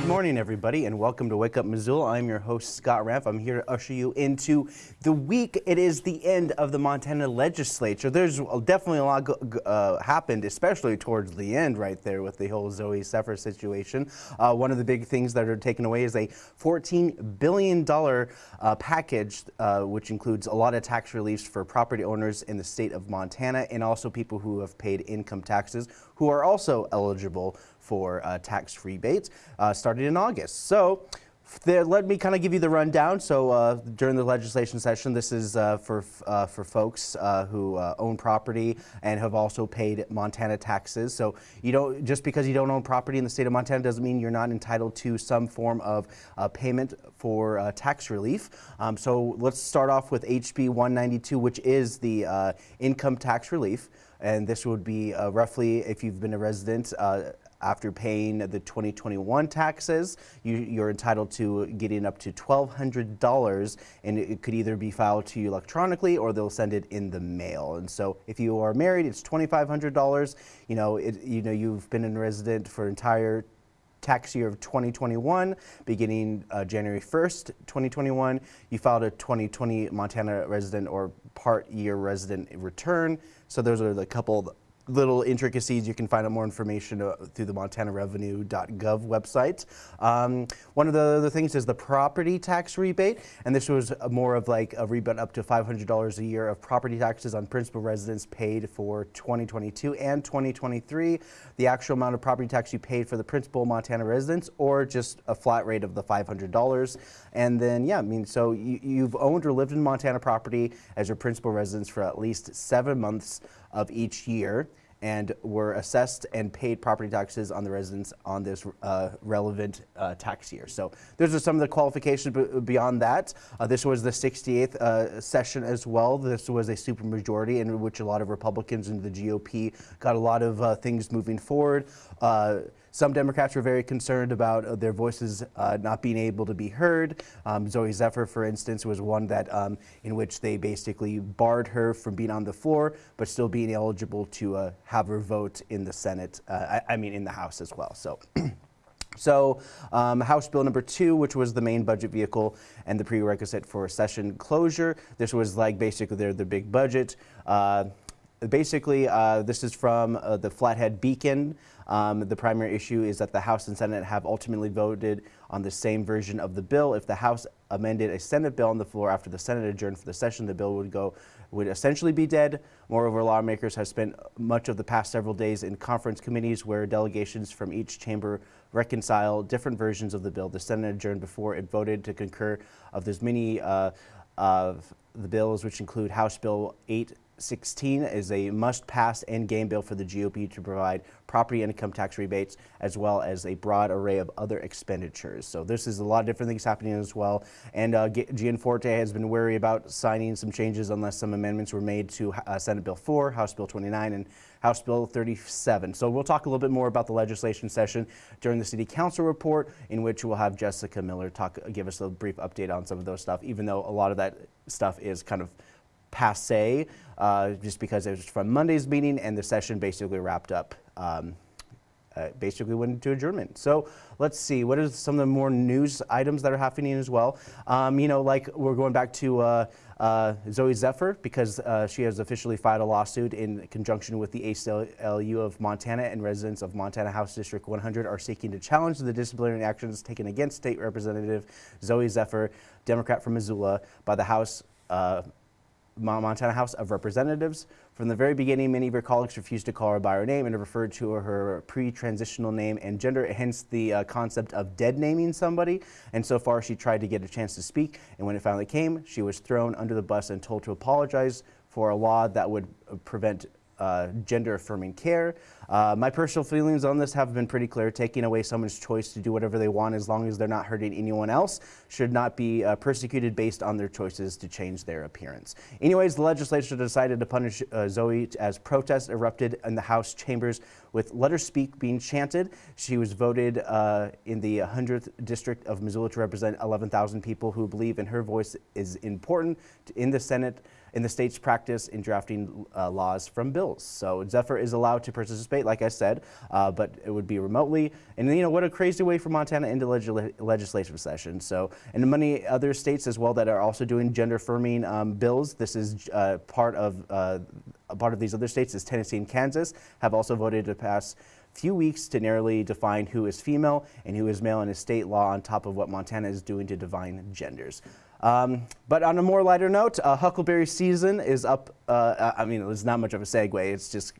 Good morning, everybody, and welcome to Wake Up Missoula. I'm your host, Scott Ramp. I'm here to usher you into the week. It is the end of the Montana legislature. There's definitely a lot uh, happened, especially towards the end right there with the whole Zooey Zephyr situation. Uh, one of the big things that are taken away is a $14 billion uh, package, uh, which includes a lot of tax reliefs for property owners in the state of Montana and also people who have paid income taxes who are also eligible for uh, tax rebates uh, starting in August. So there, let me kind of give you the rundown. So uh, during the legislation session, this is uh, for uh, for folks uh, who uh, own property and have also paid Montana taxes. So you don't just because you don't own property in the state of Montana doesn't mean you're not entitled to some form of uh, payment for tax relief. Um, so let's start off with HB 192, which is the income tax relief. And this would be roughly, if you've been a resident, after paying the 2021 taxes, you, are entitled to getting up to $1,200 and it could either be filed to you electronically or they'll send it in the mail. And so if you are married, it's $2,500. You know, it, you know, you've been a resident for entire tax year of 2021, beginning uh, January 1st, 2021, you filed a 2020 Montana resident or part year resident return. So those are the couple little intricacies. You can find out more information uh, through the montanarevenue.gov website. Um, one of the other things is the property tax rebate, and this was more of like a rebate up to $500 a year of property taxes on principal residents paid for 2022 and 2023. The actual amount of property tax you paid for the principal Montana residents or just a flat rate of the $500. And then, yeah, I mean, so you, you've owned or lived in Montana property as your principal residence for at least seven months of each year and were assessed and paid property taxes on the residents on this uh, relevant uh, tax year. So those are some of the qualifications beyond that. Uh, this was the 68th uh, session as well. This was a supermajority in which a lot of Republicans and the GOP got a lot of uh, things moving forward. Some Democrats were very concerned about uh, their voices uh, not being able to be heard. Um, Zooey Zephyr, for instance, was one that um, in which they basically barred her from being on the floor, but still being eligible to uh, have her vote in the Senate. Uh, I, I, mean, in the House as well. So. So um, House Bill number two, which was the main budget vehicle and the prerequisite for session closure. This was like basically their, the big budget. Uh, basically, uh, this is from uh, the Flathead Beacon. Um, the primary issue is that the House and Senate have ultimately voted on the same version of the bill. If the House amended a Senate bill on the floor after the Senate adjourned for the session, the bill would go would essentially be dead. Moreover, lawmakers have spent much of the past several days in conference committees where delegations from each chamber reconcile different versions of the bill. The Senate adjourned before it voted to concur of those many uh, of the bills, which include House Bill 8 16 is a must-pass endgame bill for the GOP to provide property income tax rebates as well as a broad array of other expenditures. So this is a lot of different things happening as well. And uh, Gianforte has been wary about signing some changes unless some amendments were made to uh, Senate Bill 4, House Bill 29, and House Bill 37. So we'll talk a little bit more about the legislation session during the City Council report, in which we'll have Jessica Miller talk, give us a brief update on some of those stuff, even though a lot of that stuff is kind of passe, uh, just because it was from Monday's meeting and the session basically wrapped up. Um, uh, basically went into adjournment. So let's see, what are some of the more news items that are happening as well? Um, you know, like we're going back to uh, uh, Zooey Zephyr because uh, she has officially filed a lawsuit in conjunction with the ACLU of Montana and residents of Montana House District 100 are seeking to challenge the disciplinary actions taken against State Representative Zooey Zephyr, Democrat from Missoula, by the House uh, Montana House of Representatives. From the very beginning, many of her colleagues refused to call her by her name and referred to her pre-transitional name and gender, hence the uh, concept of dead naming somebody. And so far, she tried to get a chance to speak, and when it finally came, she was thrown under the bus and told to apologize for a law that would uh, prevent uh, gender affirming care. Uh, my personal feelings on this have been pretty clear. Taking away someone's choice to do whatever they want as long as they're not hurting anyone else should not be uh, persecuted based on their choices to change their appearance. Anyways, the legislature decided to punish uh, Zooey as protests erupted in the House chambers with Let Her Speak being chanted. She was voted uh, in the 100th district of Missoula to represent 11,000 people who believe in her voice is important in the Senate in the state's practice in drafting uh, laws from bills. So Zephyr is allowed to participate, like I said, uh, but it would be remotely. And you know, what a crazy way for Montana into leg legislative session. So, and many other states as well that are also doing gender affirming um, bills. This is uh, part of uh, part of these other states is Tennessee and Kansas have also voted to pass few weeks to narrowly define who is female and who is male in a state law on top of what Montana is doing to define genders. Um, but on a more lighter note, uh, Huckleberry season is up. Uh, I mean, it's not much of a segue. It's just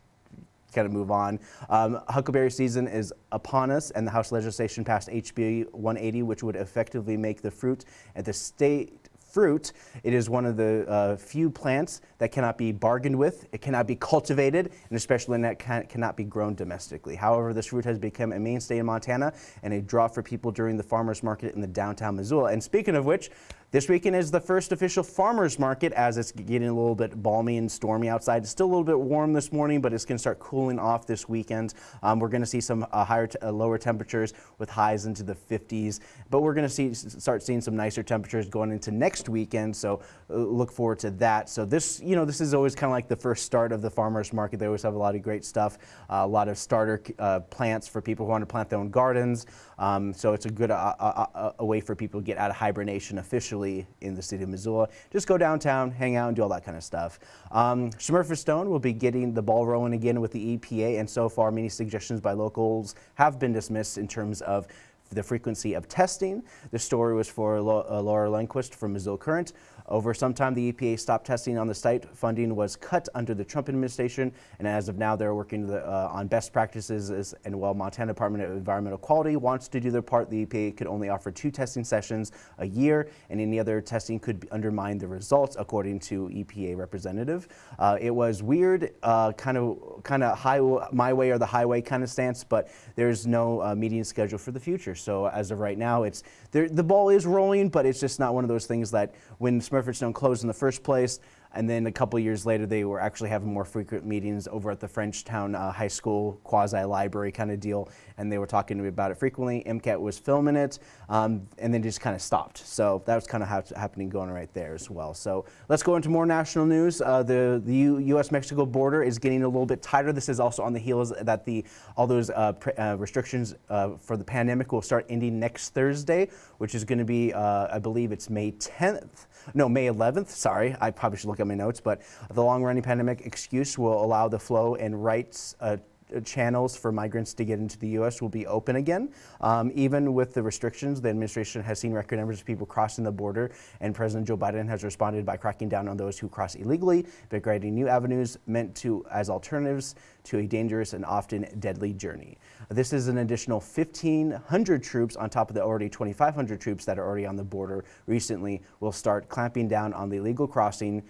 kind of move on. Um, Huckleberry season is upon us, and the House legislation passed HB 180, which would effectively make the fruit at the state fruit. It is one of the uh, few plants that cannot be bargained with, it cannot be cultivated, and especially that can, cannot be grown domestically. However, this fruit has become a mainstay in Montana and a draw for people during the farmers market in the downtown Missoula. And speaking of which, this weekend is the first official farmers market as it's getting a little bit balmy and stormy outside. It's still a little bit warm this morning, but it's going to start cooling off this weekend. Um, we're going to see some uh, higher, uh, lower temperatures with highs into the 50s, but we're going to see start seeing some nicer temperatures going into next weekend. So uh, look forward to that. So this, you know, this is always kind of like the first start of the farmers market. They always have a lot of great stuff, uh, a lot of starter uh, plants for people who want to plant their own gardens. Um, so it's a good uh, a way for people to get out of hibernation officially in the city of Missoula. Just go downtown, hang out, and do all that kind of stuff. Um, Stone will be getting the ball rolling again with the EPA, and so far many suggestions by locals have been dismissed in terms of the frequency of testing. The story was for uh, Laura Lundquist from Missoula Current. Over some time, the EPA stopped testing on the site. Funding was cut under the Trump administration, and as of now, they're working the, uh, on best practices. And while Montana Department of Environmental Quality wants to do their part, the EPA could only offer two testing sessions a year, and any other testing could undermine the results, according to EPA representative. Uh, it was weird, uh, kind of, kind of high, my way or the highway kind of stance, but there's no uh, meeting scheduled for the future. So as of right now, it's the ball is rolling, but it's just not one of those things that when Smurfit Stone closed in the first place, and then a couple years later, they were actually having more frequent meetings over at the Frenchtown uh, High School quasi-library kind of deal, and they were talking to me about it frequently. MCAT was filming it, um, and then just kind of stopped. So that was kind of how happening going right there as well. So let's go into more national news. Uh, the the U.S.-Mexico border is getting a little bit tighter. This is also on the heels that the all those uh, uh restrictions uh, for the pandemic will start ending next Thursday, which is going to be, uh, I believe it's May 10th no, May 11th, sorry, I probably should look at my notes, but the long-running pandemic excuse will allow the flow and rights uh, channels for migrants to get into the U.S. will be open again. Um, even with the restrictions, the administration has seen record numbers of people crossing the border, and President Joe Biden has responded by cracking down on those who cross illegally, by creating new avenues meant to as alternatives to a dangerous and often deadly journey. This is an additional 1,500 troops on top of the already 2,500 troops that are already on the border recently will start clamping down on the illegal crossing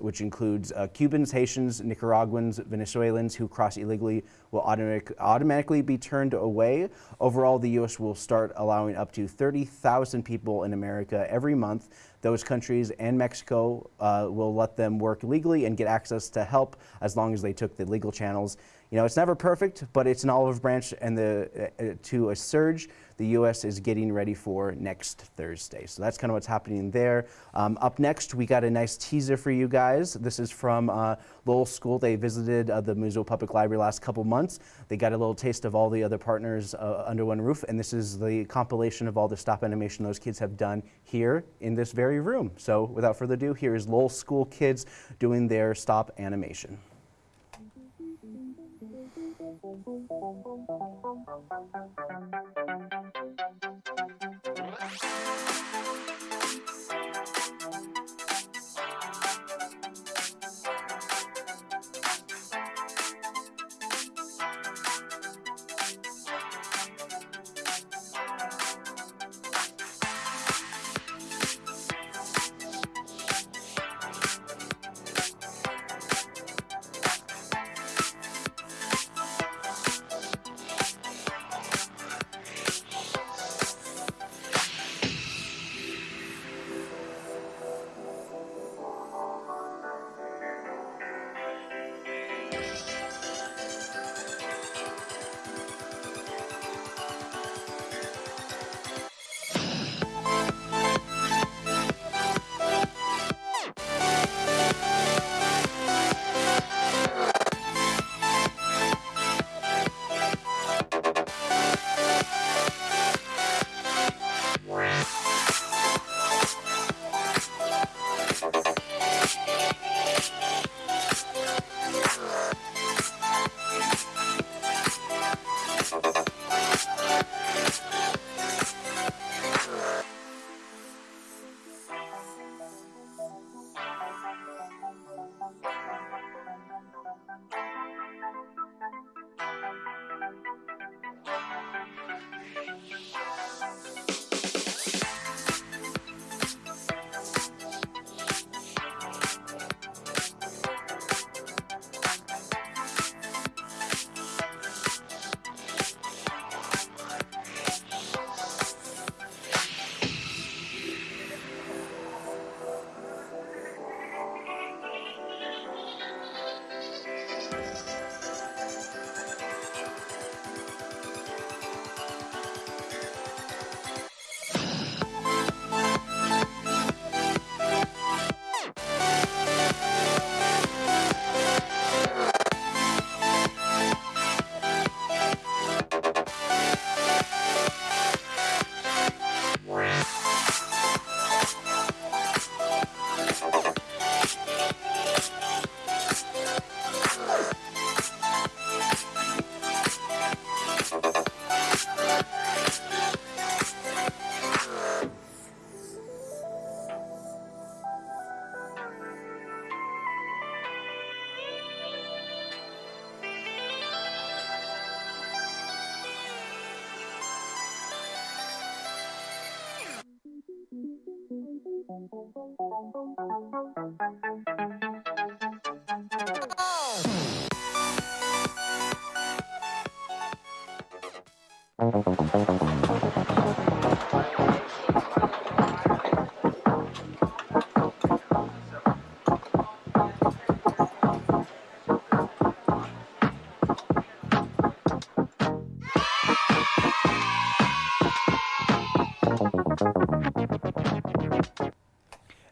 which includes uh, Cubans, Haitians, Nicaraguans, Venezuelans who cross illegally will automatic, automatically be turned away. Overall, the U.S. will start allowing up to 30,000 people in America every month. Those countries and Mexico uh, will let them work legally and get access to help as long as they took the legal channels. You know, it's never perfect, but it's an olive branch and the, uh, to a surge the U.S. is getting ready for next Thursday. So that's kind of what's happening there. Um, up next, we got a nice teaser for you guys. This is from uh, Lowell School. They visited uh, the Missoula Public Library last couple months. They got a little taste of all the other partners uh, under one roof, and this is the compilation of all the stop animation those kids have done here in this very room. So without further ado, here is Lowell School kids doing their stop animation.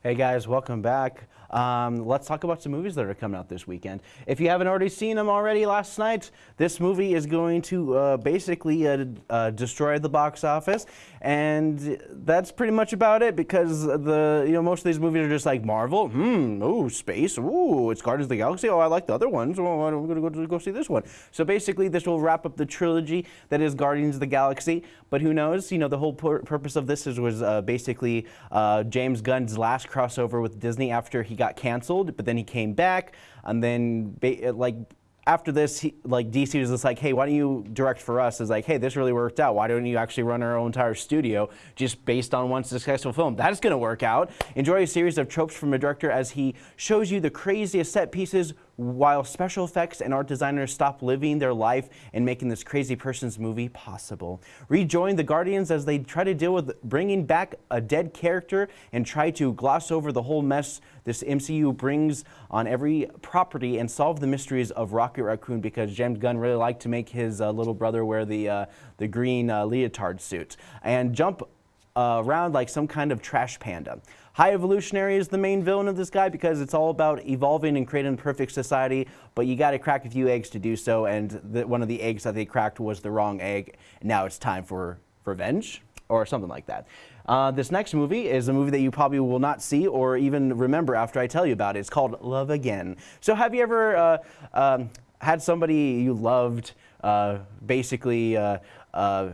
Hey guys, welcome back. Um, let's talk about some movies that are coming out this weekend. If you haven't already seen them already last night, this movie is going to uh, basically uh, uh, destroy the box office, and that's pretty much about it because the you know most of these movies are just like Marvel, hmm, ooh, space, ooh, it's Guardians of the Galaxy. Oh, I like the other ones. Oh, I'm going to go to go see this one. So basically, this will wrap up the trilogy that is Guardians of the Galaxy. But who knows? You know, the whole pur purpose of this is was uh, basically uh, James Gunn's last crossover with Disney after he got canceled, but then he came back, and then like after this, he, like DC was just like, hey, why don't you direct for us? Is like, hey, this really worked out. Why don't you actually run our own entire studio just based on one successful film? That's going to work out. Enjoy a series of tropes from a director as he shows you the craziest set pieces while special effects and art designers stop living their life and making this crazy person's movie possible. Rejoin the Guardians as they try to deal with bringing back a dead character and try to gloss over the whole mess this MCU brings on every property and solve the mysteries of Rocket Raccoon because James Gunn really liked to make his uh, little brother wear the, uh, the green uh, leotard suit and jump uh, around like some kind of trash panda. High Evolutionary is the main villain of this guy because it's all about evolving and creating a perfect society, but you got to crack a few eggs to do so, and the, one of the eggs that they cracked was the wrong egg. Now it's time for revenge or something like that. Uh, this next movie is a movie that you probably will not see or even remember after I tell you about it. It's called Love Again. So have you ever uh, um, had somebody you loved uh, basically uh, uh,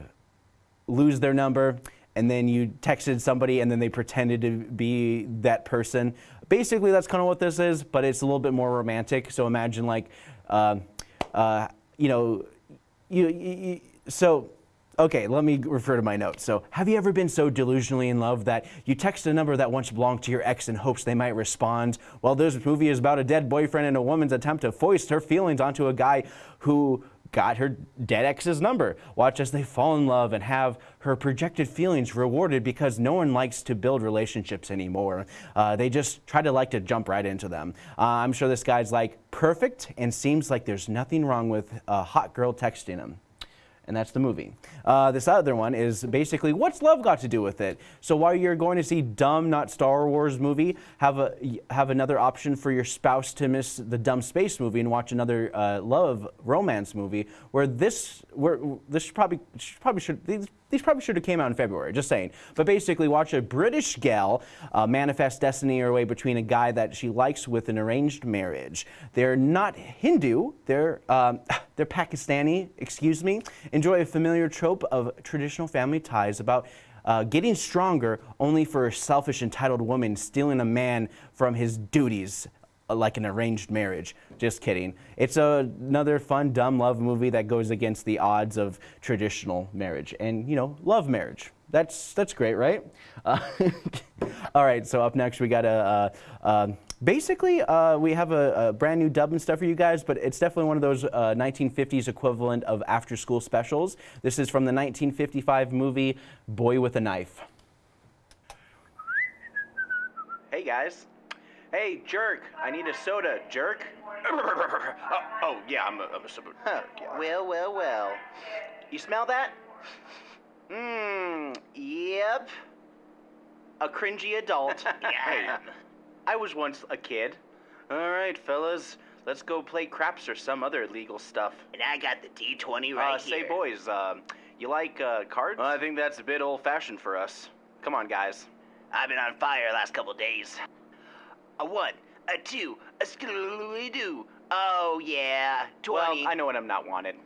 lose their number and then you texted somebody and then they pretended to be that person. Basically, that's kind of what this is, but it's a little bit more romantic. So imagine like, uh, uh, you know, you, you, so, okay, let me refer to my notes. So have you ever been so delusionally in love that you text a number that once belonged to your ex in hopes they might respond? Well, this movie is about a dead boyfriend and a woman's attempt to foist her feelings onto a guy who got her dead ex's number. Watch as they fall in love and have her projected feelings rewarded because no one likes to build relationships anymore. Uh, they just try to like to jump right into them. Uh, I'm sure this guy's like perfect and seems like there's nothing wrong with a hot girl texting him and that's the movie. Uh, this other one is basically, what's love got to do with it? So while you're going to see dumb, not Star Wars movie, have a have another option for your spouse to miss the dumb space movie and watch another uh, love romance movie. Where this, where this probably probably should these, these probably should have came out in February. Just saying. But basically, watch a British gal uh, manifest destiny her way between a guy that she likes with an arranged marriage. They're not Hindu. They're um, they're Pakistani. Excuse me enjoy a familiar trope of traditional family ties about uh, getting stronger only for a selfish, entitled woman stealing a man from his duties like an arranged marriage. Just kidding. It's a, another fun, dumb love movie that goes against the odds of traditional marriage and, you know, love marriage. That's, that's great, right? Uh, all right, so up next we got a, uh, um, basically uh, we have a, a, brand new dub and stuff for you guys, but it's definitely one of those 1950s uh, equivalent of after school specials. This is from the 1955 movie Boy with a Knife. Hey guys. Hey, jerk, I need a soda, jerk. oh, oh, yeah, I'm a, I'm a sub- Huh. Well, well, well. You smell that? Mmm, yep. A cringy adult. Yeah. I was once a kid. All right, fellas, let's go play craps or some other illegal stuff. And I got the D20 right uh, here. say, boys, um, you like uh, cards? I think that's a bit old-fashioned for us. Come on, guys. I've been on fire last couple days. A one, a two, a skidoo. Oh, yeah, 20. Well, I know when I'm not wanted.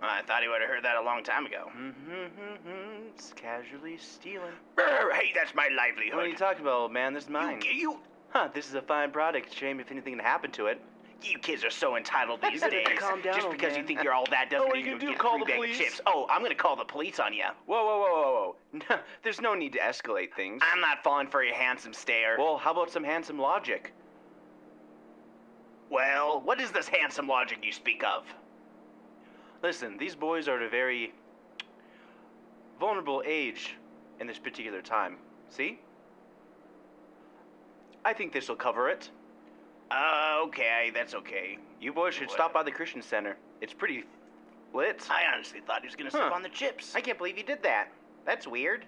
I thought he would have heard that a long time ago. Mm-hmm, it's casually stealing. Brr, hey, that's my What are you talking about, old man? This is mine. You, you, Huh, this is a fine product. Shame if anything happened to it. You kids are so entitled these days. calm down, Just because man. you think you're all that doesn't Oh, mean you you can do get call free the police. chips. Oh, I'm gonna call the police on you. Whoa, whoa, whoa, whoa, whoa. There's no need to escalate things. I'm not falling for your handsome stare. Well, how about some handsome logic? Well, what is this handsome logic you speak of? Listen, these boys are at a very vulnerable age in this particular time. See? I think this will cover it. Uh, okay, that's okay. You boys should stop by the Christian Center. It's pretty lit. I honestly thought he was gonna Huh. sip on the chips. I can't believe you did that. That's weird.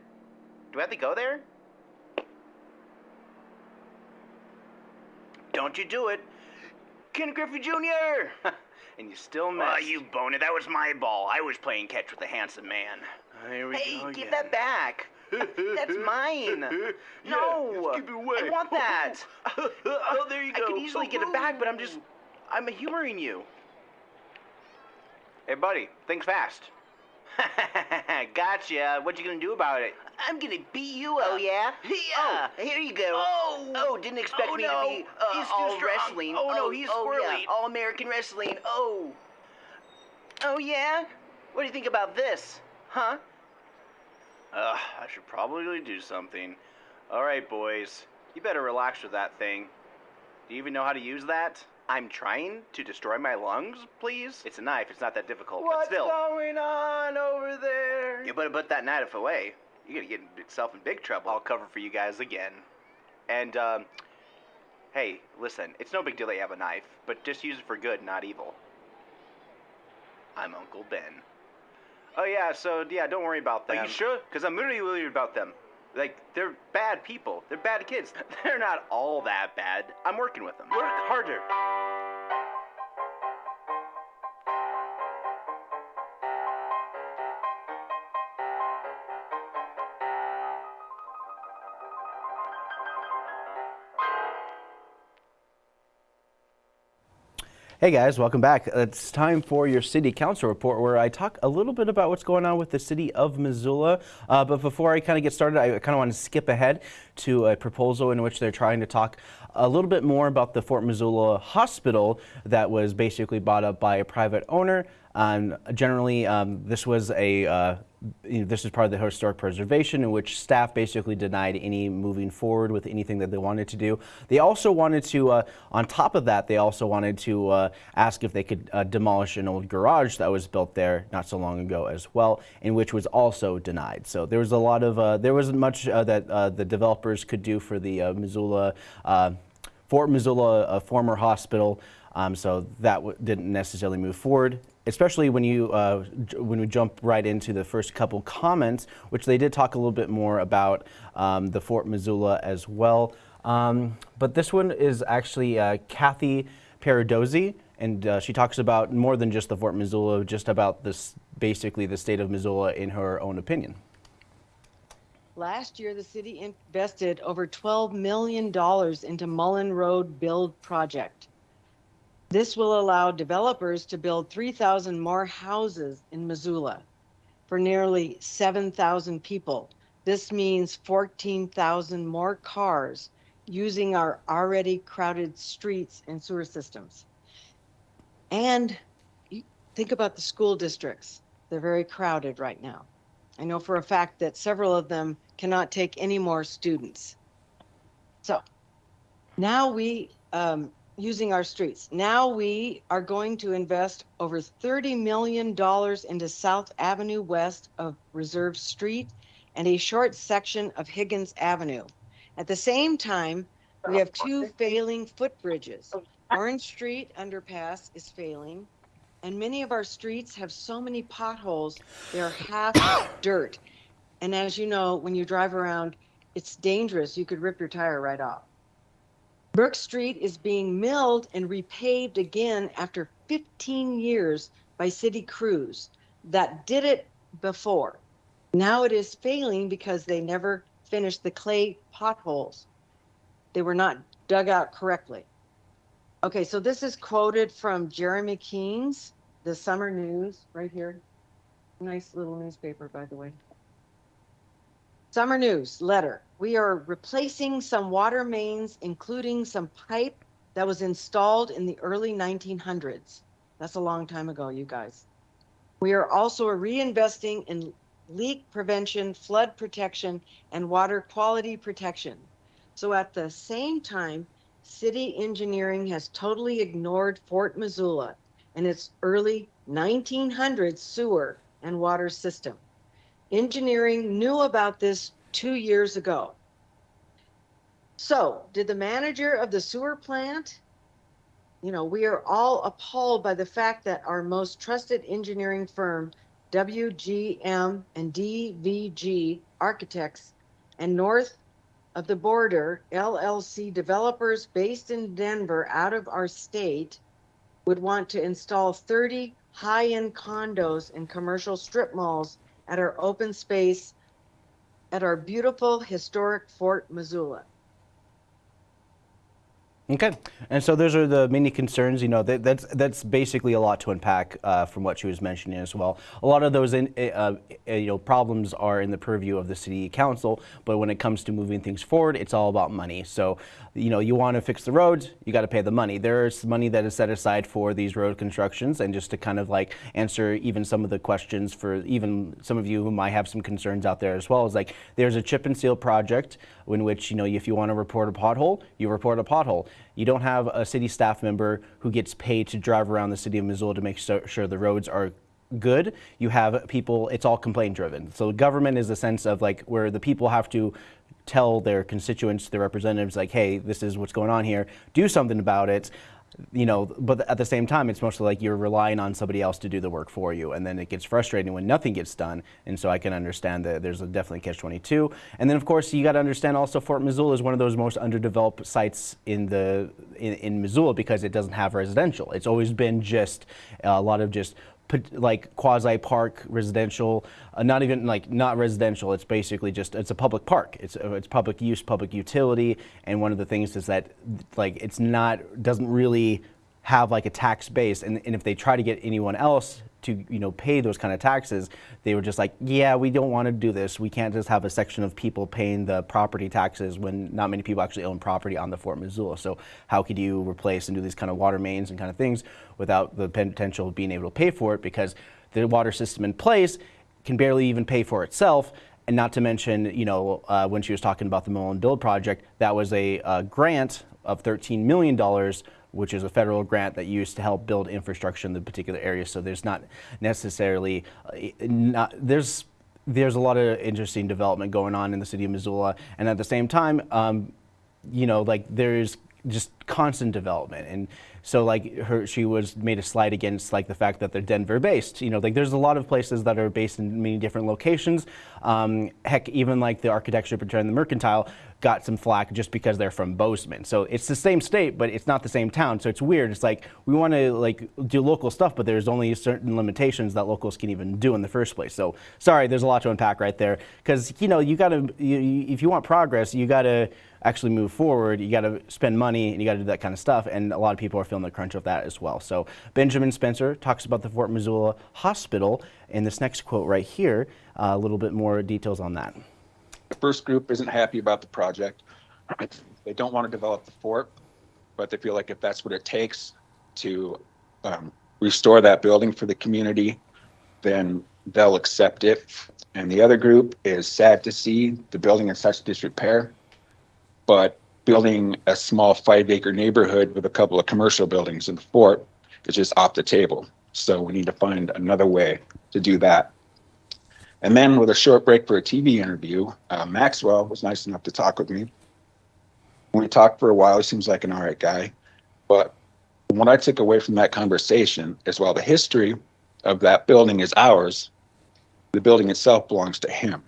Do I have to go there? Don't you do it. Ken Griffey Jr. and you still missed. Oh, you bonehead. That was my ball. I was playing catch with the handsome man. Here we Hey, go give again. that back. That's mine. No. keep it away. I want that. oh, there you go. I could easily get it back, but I'm just. I'm humoring you. Hey, buddy, think fast. gotcha. What you gonna do about it? I'm gonna beat you up. Oh, yeah? Yeah. Oh, here you go. Oh. Oh, didn't expect Oh, me no. to be uh, He's all strong. wrestling. Oh, no, he's oh, yeah. All American wrestling. Oh. Oh, yeah? What do you think about this? Huh? Uh, I should probably do something. All right, boys. You better relax with that thing. Do you even know how to use that? I'm trying to destroy my lungs, please? It's a knife. It's not that difficult. but What's still. going on over there? You better put that knife away. You're gonna get yourself in big trouble. I'll cover for you guys again. And, um, hey, listen, it's no big deal that you have a knife, but just use it for good, not evil. I'm Uncle Ben. Oh, yeah, so, yeah, don't worry about them. Are you sure? Because I'm really worried about them. Like, they're bad people. They're bad kids. They're not all that bad. I'm working with them. Work harder. Hey guys, welcome back. It's time for your city council report where I talk a little bit about what's going on with the city of Missoula. Uh, but before I kind of get started, I kind of want to skip ahead to a proposal in which they're trying to talk a little bit more about the Fort Missoula Hospital that was basically bought up by a private owner. Um, generally, um, this was a uh, this is part of the historic preservation in which staff basically denied any moving forward with anything that they wanted to do. They also wanted to, uh, on top of that, they also wanted to uh, ask if they could uh, demolish an old garage that was built there not so long ago as well, in which was also denied. So there was a lot of, uh, there wasn't much uh, that uh, the could do for the uh, Missoula, uh, Fort Missoula uh, former hospital. Um, so that didn't necessarily move forward, especially when you uh, when we jump right into the first couple comments, which they did talk a little bit more about um, the Fort Missoula as well. Um, but this one is actually uh, Kathy Paradozzi, and uh, she talks about more than just the Fort Missoula, just about this basically the state of Missoula in her own opinion. Last year, the city invested over $12 million into Mullan Road Build Project. This will allow developers to build 3,000 more houses in Missoula for nearly 7,000 people. This means 14,000 more cars using our already crowded streets and sewer systems. And think about the school districts. They're very crowded right now. I know for a fact that several of them cannot take any more students. So now we, um, using our streets, now we are going to invest over $30 million into South Avenue west of Reserve Street and a short section of Higgins Avenue. At the same time, We have two failing footbridges. Orange Street underpass is failing, and many of our streets have so many potholes, they're half dirt. And as you know, when you drive around, it's dangerous. You could rip your tire right off. Brook Street is being milled and repaved again after 15 years by city crews that did it before. Now it is failing because they never finished the clay potholes. They were not dug out correctly. Okay, so this is quoted from Jeremy Keene's The Summer News right here. Nice little newspaper, by the way. Summer News letter. We are replacing some water mains, including some pipe that was installed in the early 1900s. That's a long time ago, you guys. We are also reinvesting in leak prevention, flood protection, and water quality protection. So at the same time, city engineering has totally ignored Fort Missoula and its early 1900s sewer and water system. Engineering knew about this two years ago. So, did the manager of the sewer plant? You know, we are all appalled by the fact that our most trusted engineering firm, WGM and DVG Architects, and North of the Border LLC developers based in Denver out of our state would want to install 30 high end condos and commercial strip malls at our open space at our beautiful historic Fort Missoula. Okay, and so those are the many concerns. You know, that, that's that's basically a lot to unpack uh, from what she was mentioning as well. A lot of those, in, uh, uh, you know, problems are in the purview of the city council, but when it comes to moving things forward, it's all about money. So, you know, you want to fix the roads, you got to pay the money. There's money that is set aside for these road constructions, and just to kind of like answer even some of the questions for even some of you who might have some concerns out there as well, is like there's a chip and seal project in which you know if you want to report a pothole, you report a pothole. You don't have a city staff member who gets paid to drive around the city of Missoula to make sure the roads are good. You have people, it's all complaint driven. So government is a sense of like where the people have to tell their constituents, their representatives, like, hey, this is what's going on here, do something about it you know, but at the same time, it's mostly like you're relying on somebody else to do the work for you. And then it gets frustrating when nothing gets done. And so I can understand that there's a definitely catch 22. And then, of course, you got to understand also Fort Missoula is one of those most underdeveloped sites in the in, in Missoula because it doesn't have residential. It's always been just a lot of just like quasi park residential, uh, not even like not residential. It's basically just it's a public park. It's uh, it's public use, public utility, and one of the things is that like it's not doesn't really have like a tax base, and, and if they try to get anyone else to you know pay those kind of taxes, they were just like, yeah, we don't want to do this. We can't just have a section of people paying the property taxes when not many people actually own property on the Fort Missoula. So how could you replace and do these kind of water mains and kind of things without the potential of being able to pay for it because the water system in place can barely even pay for itself. And not to mention, you know, uh, when she was talking about the Mullan Build project, that was a, a grant of $13 million which is a federal grant that used to help build infrastructure in the particular area. So there's not necessarily, uh, not, there's, there's a lot of interesting development going on in the city of Missoula. And at the same time, um, you know, like there's just constant development. And so like her, she was made a slide against like the fact that they're Denver based. You know, like there's a lot of places that are based in many different locations. Um, heck, even like the architecture and the mercantile got some flack just because they're from Bozeman. So it's the same state, but it's not the same town. So it's weird. It's like we want to like do local stuff, but there's only certain limitations that locals can even do in the first place. So sorry, there's a lot to unpack right there. Because you know, you got to if you want progress, you got to actually move forward. You got to spend money and you got to do that kind of stuff. And a lot of people are feeling the crunch of that as well. So Benjamin Spencer talks about the Fort Missoula Hospital in this next quote right here. Uh, a little bit more details on that. The first group isn't happy about the project. They don't want to develop the fort, but they feel like if that's what it takes to um, restore that building for the community, then they'll accept it. And the other group is sad to see the building in such disrepair, but building a small five acre neighborhood with a couple of commercial buildings in the fort is just off the table. So we need to find another way to do that. And then with a short break for a TV interview, uh, Maxwell was nice enough to talk with me. We talked for a while. He seems like an all right guy. But what I took away from that conversation is while the history of that building is ours, the building itself belongs to him.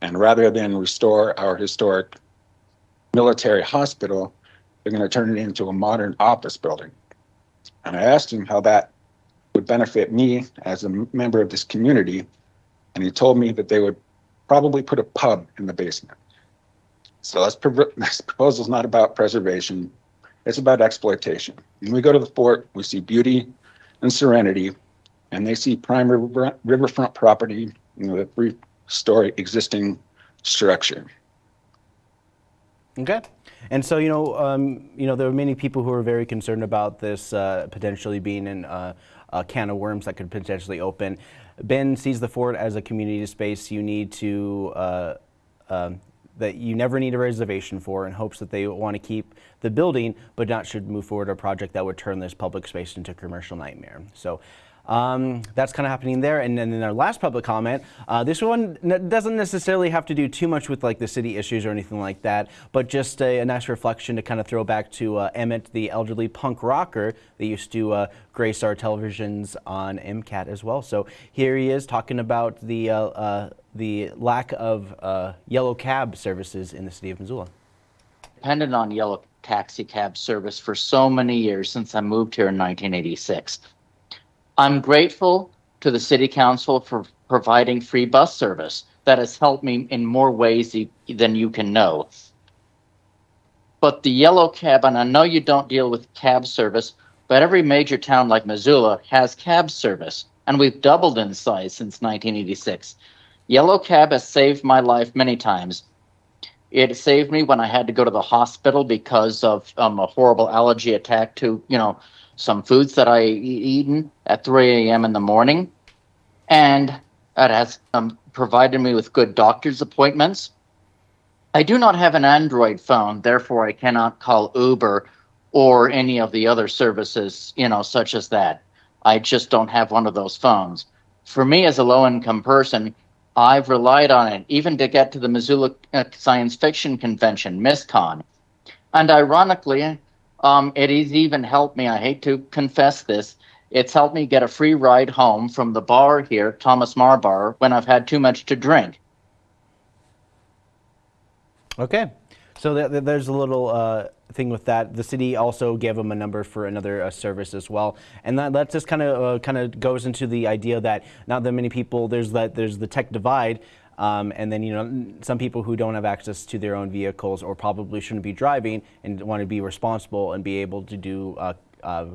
And rather than restore our historic military hospital, they're going to turn it into a modern office building. And I asked him how that would benefit me as a member of this community. And he told me that they would probably put a pub in the basement. So this, this proposal is not about preservation. It's about exploitation. When we go to the fort, we see beauty and serenity, and they see prime river, riverfront property, you know, the three-story existing structure. Okay. And so, you know, um, you know, there are many people who are very concerned about this uh, potentially being an, uh, a can of worms that could potentially open. Ben sees the fort as a community space you need to, uh, um, that you never need a reservation for in hopes that they want to keep the building, but not should move forward a project that would turn this public space into a commercial nightmare. So um, that's kind of happening there. And then in our last public comment, uh, this one doesn't necessarily have to do too much with like the city issues or anything like that, but just a, a nice reflection to kind of throw back to uh, Emmett, the elderly punk rocker that used to uh, grace our televisions on MCAT as well. So here he is talking about the, uh, uh, the lack of uh, yellow cab services in the city of Missoula. Dependent on yellow taxi cab service for so many years since I moved here in 1986. I'm grateful to the City Council for providing free bus service. That has helped me in more ways than you can know. But the yellow cab, and I know you don't deal with cab service, but every major town like Missoula has cab service, and we've doubled in size since 1986. Yellow cab has saved my life many times. It saved me when I had to go to the hospital because of um, a horrible allergy attack to, you know, some foods that I eaten at 3 a.m. in the morning, and it has um, provided me with good doctor's appointments. I do not have an Android phone, therefore I cannot call Uber or any of the other services, you know, such as that. I just don't have one of those phones. For me, as a low income person, I've relied on it even to get to the Missoula uh, Science Fiction Convention, MISCON. And ironically, um, it has even helped me. I hate to confess this. It's helped me get a free ride home from the bar here, Thomas Meagher Bar, when I've had too much to drink. Okay. So th th there's a little uh, thing with that. The city also gave them a number for another uh, service as well, and that, that just kind of uh, kind of goes into the idea that not that many people there's that there's the tech divide. Um, and then, you know, some people who don't have access to their own vehicles or probably shouldn't be driving and want to be responsible and be able to do uh, uh,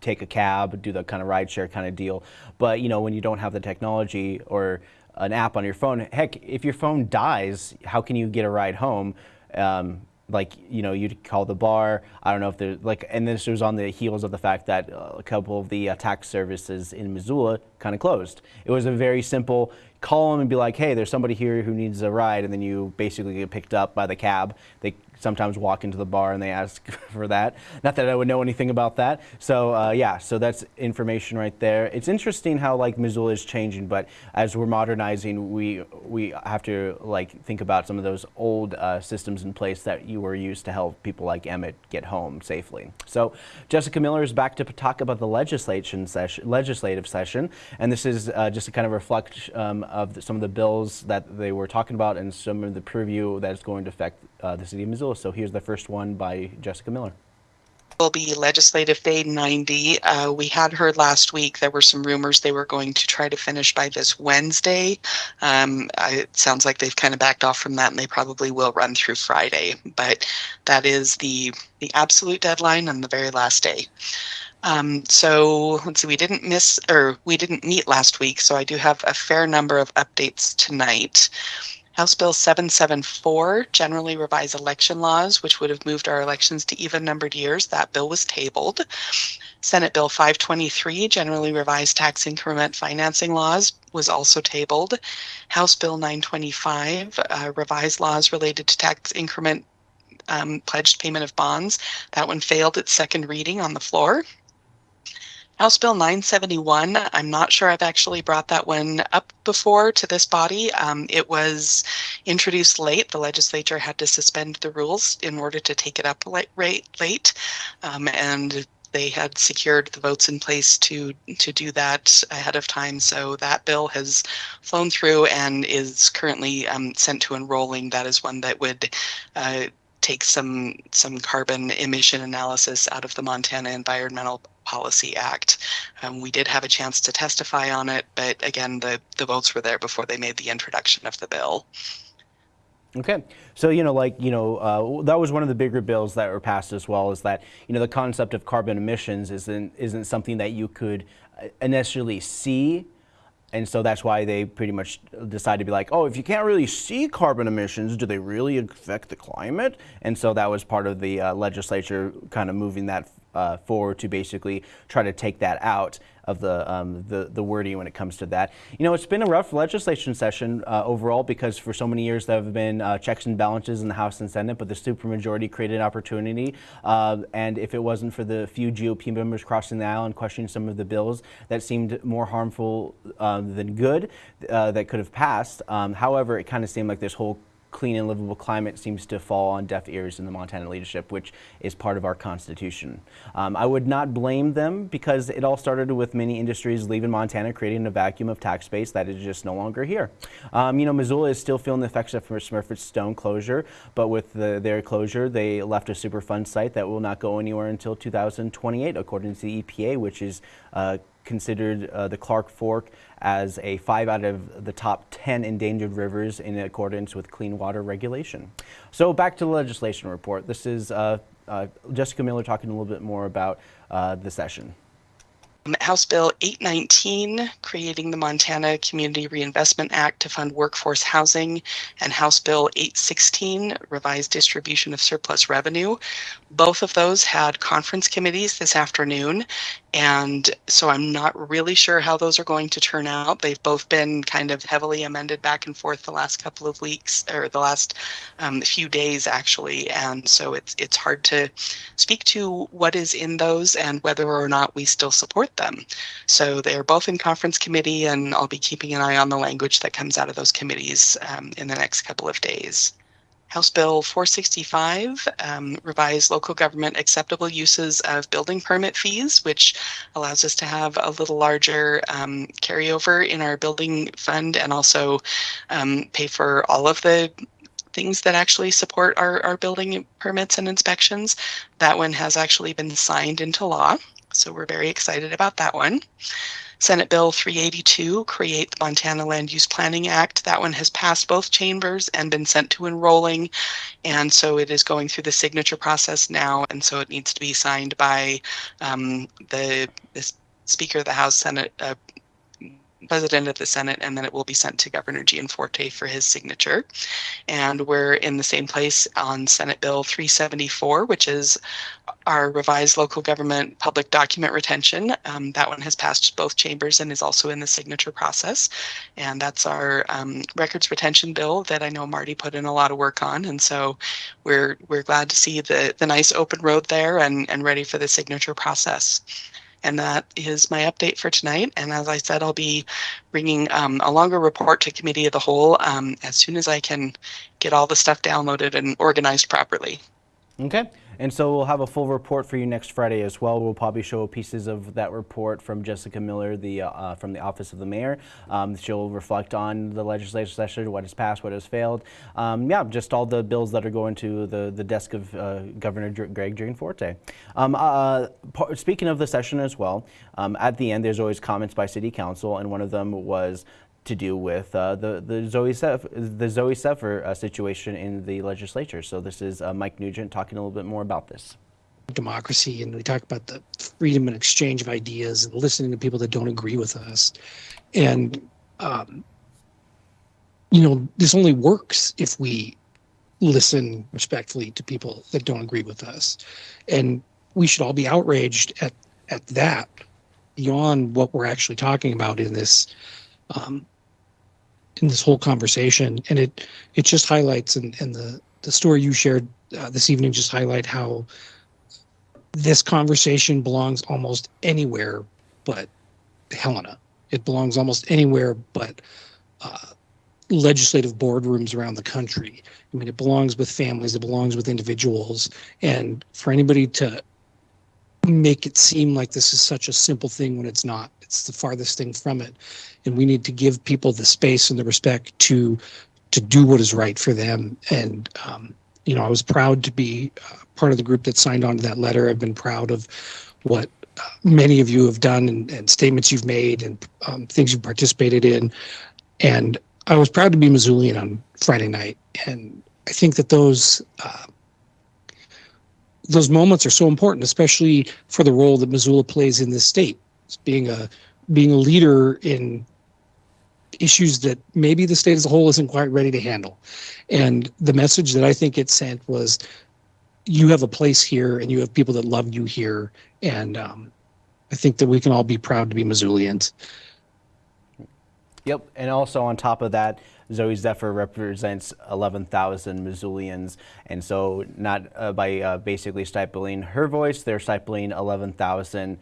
take a cab, do the kind of rideshare kind of deal. But, you know, when you don't have the technology or an app on your phone, heck, if your phone dies, how can you get a ride home? Um, like you know you'd call the bar. I don't know if there's like and this was on the heels of the fact that a couple of the uh, tax services in missoula kind of closed. It was a very simple call them and be like hey there's somebody here who needs a ride and then you basically get picked up by the cab. They sometimes walk into the bar and they ask for that. Not that I would know anything about that. So uh, yeah, so that's information right there. It's interesting how like Missoula is changing, but as we're modernizing, we we have to like think about some of those old uh, systems in place that you were used to help people like Emmett get home safely. So Jessica Miller is back to talk about the legislation session, legislative session, and this is uh, just a kind of reflect um, of the, some of the bills that they were talking about and some of the preview that is going to affect uh, the city of Missoula. So here's the first one by Jessica Miller will be Legislative Day 90. Uh, we had heard last week there were some rumors they were going to try to finish by this Wednesday. Um, I, it sounds like they've kind of backed off from that and they probably will run through Friday. But that is the, the absolute deadline and the very last day. Um, so let's see, we didn't miss or we didn't meet last week, so I do have a fair number of updates tonight. House Bill 774 generally revise election laws, which would have moved our elections to even numbered years. That bill was tabled. Senate Bill 523, generally revised tax increment financing laws, was also tabled. House Bill 925, uh, revised laws related to tax increment um, pledged payment of bonds. That one failed its second reading on the floor. House Bill 971, I'm not sure I've actually brought that one up before to this body. Um, it was introduced late. The legislature had to suspend the rules in order to take it up late. Um, and they had secured the votes in place to to do that ahead of time. So that bill has flown through and is currently um, sent to enrolling. That is one that would uh, take some some carbon emission analysis out of the Montana Environmental Policy Act. Um, we did have a chance to testify on it, but again, the the votes were there before they made the introduction of the bill. Okay, so you know, like you know, uh, that was one of the bigger bills that were passed as well. Is that you know the concept of carbon emissions isn't isn't something that you could uh, initially see and so that's why they pretty much decided to be like, oh, if you can't really see carbon emissions, do they really affect the climate? And so that was part of the uh, legislature kind of moving that uh, forward to basically try to take that out of the, um, the, the wording when it comes to that. You know, it's been a rough legislation session uh, overall because for so many years there have been uh, checks and balances in the House and Senate, but the supermajority created an opportunity. Uh, and if it wasn't for the few GOP members crossing the aisle and questioning some of the bills that seemed more harmful um, than good uh, that could have passed, um, however, it kind of seemed like this whole clean and livable climate seems to fall on deaf ears in the Montana leadership, which is part of our constitution. Um, I would not blame them because it all started with many industries leaving Montana, creating a vacuum of tax base that is just no longer here. Um, you know, Missoula is still feeling the effects of Smurfit Stone closure, but with the, their closure, they left a Superfund site that will not go anywhere until 2028, according to the EPA, which is uh, considered uh, the Clark Fork as a five out of the top 10 endangered rivers in accordance with clean water regulation. So back to the legislation report. This is uh, uh, Jessica Miller talking a little bit more about uh, the session. House Bill 819, creating the Montana Community Reinvestment Act to fund workforce housing, and House Bill 816, revised distribution of surplus revenue. Both of those had conference committees this afternoon, and so I'm not really sure how those are going to turn out. They've both been kind of heavily amended back and forth the last couple of weeks, or the last um, few days, actually, and so it's it's hard to speak to what is in those and whether or not we still support them. So they're both in conference committee, and I'll be keeping an eye on the language that comes out of those committees um, in the next couple of days. House Bill 465 um, revised local government acceptable uses of building permit fees, which allows us to have a little larger um, carryover in our building fund and also um, pay for all of the things that actually support our, our building permits and inspections. That one has actually been signed into law. So we're very excited about that one. Senate Bill 382, create the Montana Land Use Planning Act. That one has passed both chambers and been sent to enrolling. And so it is going through the signature process now. And so it needs to be signed by um, the, the Speaker of the House, Senate, uh, president of the Senate, and then it will be sent to Governor Gianforte for his signature. And we're in the same place on Senate Bill 374, which is our revised local government public document retention. Um, that one has passed both chambers and is also in the signature process. And that's our um, records retention bill that I know Marty put in a lot of work on. And so we're we're glad to see the the nice open road there and, and ready for the signature process. And that is my update for tonight. And as I said, I'll be bringing um, a longer report to Committee of the Whole um, as soon as I can get all the stuff downloaded and organized properly. Okay. And so we'll have a full report for you next Friday as well. We'll probably show pieces of that report from Jessica Miller, the uh, from the Office of the Mayor. Um, she'll reflect on the legislative session, what has passed, what has failed. Um, yeah, just all the bills that are going to the, the desk of uh, Governor Greg Gianforte. Um, uh, speaking of the session as well, um, at the end there's always comments by City Council, and one of them was to do with uh, the the Zoe Sef, the Zooey Zephyr uh, situation in the legislature. So this is uh, Mike Nugent talking a little bit more about this. Democracy, and we talk about the freedom and exchange of ideas, and listening to people that don't agree with us, and um, you know this only works if we listen respectfully to people that don't agree with us, and we should all be outraged at at that beyond what we're actually talking about in this um, in this whole conversation, and it it just highlights and and the the story you shared uh, this evening just highlight how this conversation belongs almost anywhere but Helena. It belongs almost anywhere but uh, legislative boardrooms around the country. I mean, it belongs with families, it belongs with individuals. And for anybody to make it seem like this is such a simple thing when it's not, it's the farthest thing from it. And we need to give people the space and the respect to to do what is right for them. And um, you know, I was proud to be uh, part of the group that signed on to that letter. I've been proud of what uh, many of you have done and, and statements you've made and um, things you've participated in. And I was proud to be Missoulian on Friday night. And I think that those uh, those moments are so important, especially for the role that Missoula plays in this state, It's being a being a leader in issues that maybe the state as a whole isn't quite ready to handle. And the message that I think it sent was you have a place here and you have people that love you here. And um, I think that we can all be proud to be Missoulians. Yep, and also on top of that, Zooey Zephyr represents 11,000 Missoulians, and so not uh, by uh, basically stifling her voice, they're stifling 11,000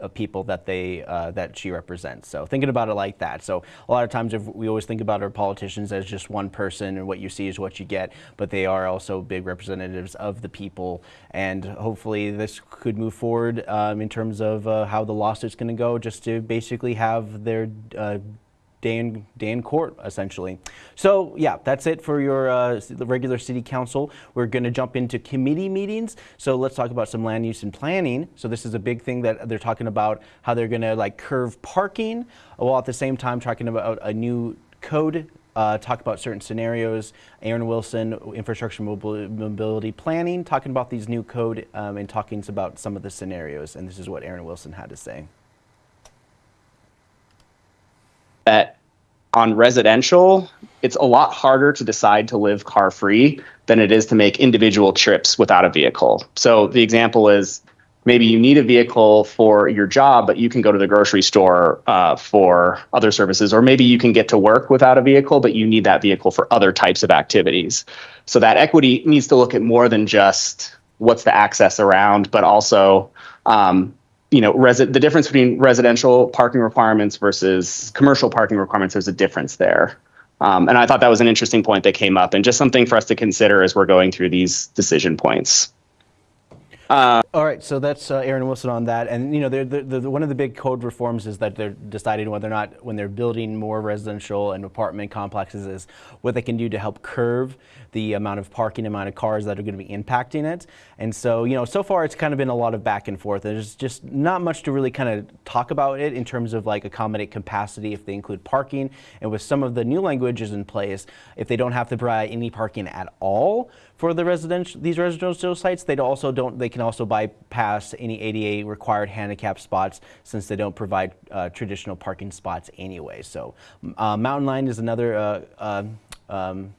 uh, people that they uh, that she represents. So thinking about it like that. So a lot of times if we always think about our politicians as just one person, and what you see is what you get, but they are also big representatives of the people. And hopefully this could move forward um, in terms of uh, how the lawsuit's going to go, just to basically have their uh, day in, day in court, essentially. So yeah, that's it for your uh, regular city council. We're going to jump into committee meetings. So let's talk about some land use and planning. So this is a big thing that they're talking about how they're going to like curve parking, while at the same time talking about a new code. Uh, talk about certain scenarios. Aaron Wilson, infrastructure mobility planning, talking about these new code um, and talking about some of the scenarios. And this is what Aaron Wilson had to say. That on residential, it's a lot harder to decide to live car free than it is to make individual trips without a vehicle. So the example is maybe you need a vehicle for your job, but you can go to the grocery store uh, for other services, or maybe you can get to work without a vehicle, but you need that vehicle for other types of activities. So that equity needs to look at more than just what's the access around, but also um, you know, resi- the difference between residential parking requirements versus commercial parking requirements, there's a difference there. Um, and I thought that was an interesting point that came up and just something for us to consider as we're going through these decision points. Uh, All right, so that's uh, Aaron Wilson on that, and you know, they're, they're, they're, one of the big code reforms is that they're deciding whether or not, when they're building more residential and apartment complexes, is what they can do to help curve the amount of parking, amount of cars that are going to be impacting it. And so, you know, so far it's kind of been a lot of back and forth. There's just not much to really kind of talk about it in terms of like accommodate capacity if they include parking. And with some of the new languages in place, if they don't have to provide any parking at all for the residential these residential sites, they also don't they can also bypass any ADA required handicap spots since they don't provide uh, traditional parking spots anyway. So uh, Mountain Line is another uh, uh um,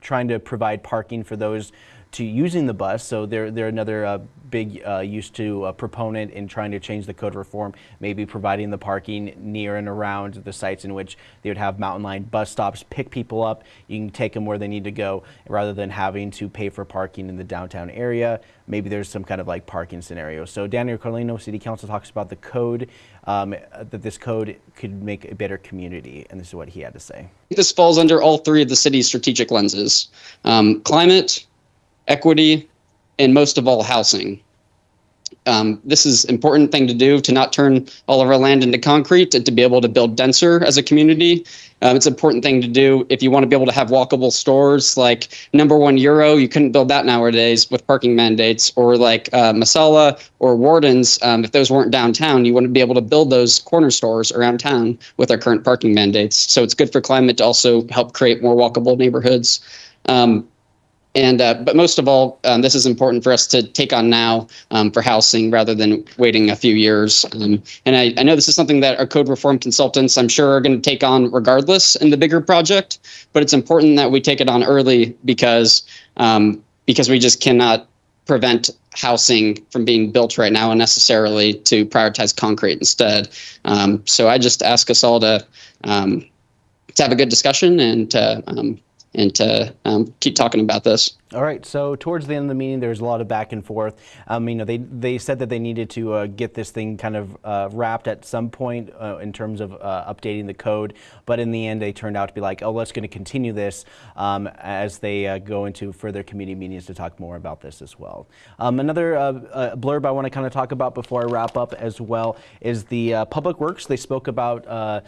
trying to provide parking for those to using the bus. So they're, they're another uh, big uh, use to a proponent in trying to change the code reform, maybe providing the parking near and around the sites in which they would have mountain line bus stops, pick people up, you can take them where they need to go rather than having to pay for parking in the downtown area. Maybe there's some kind of like parking scenario. So Daniel Carlino, City Council talks about the code, um, that this code could make a better community, and this is what he had to say. This falls under all three of the city's strategic lenses, um, climate, equity, and most of all, housing. Um, this is important thing to do to not turn all of our land into concrete and to be able to build denser as a community. Um, it's an important thing to do if you want to be able to have walkable stores like number one euro. You couldn't build that nowadays with parking mandates or like uh, Masala or Worden's. Um, if those weren't downtown, you wouldn't be able to build those corner stores around town with our current parking mandates. So it's good for climate to also help create more walkable neighborhoods. Um, and uh, but most of all, um, this is important for us to take on now um, for housing rather than waiting a few years. Um, and I, I know this is something that our code reform consultants, I'm sure, are going to take on regardless in the bigger project. But it's important that we take it on early because um, because we just cannot prevent housing from being built right now unnecessarily to prioritize concrete instead. Um, so I just ask us all to um, to have a good discussion and to and to um, keep talking about this. All right, so towards the end of the meeting, there was a lot of back and forth. Um, you know, they, they said that they needed to uh, get this thing kind of uh, wrapped at some point uh, in terms of uh, updating the code, but in the end, they turned out to be like, oh, let's going to continue this um, as they uh, go into further committee meetings to talk more about this as well. Um, another uh, blurb I want to kind of talk about before I wrap up as well is the Public Works. They spoke about uh,